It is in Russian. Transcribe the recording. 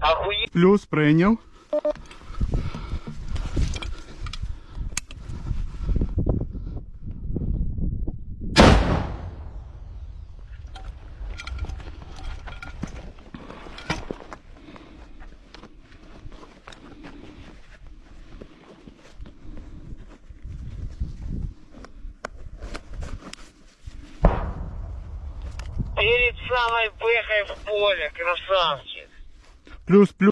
Охуеть. Плюс прийняв. Перед самой бэхой в поле, красавчик. Плюс, плюс.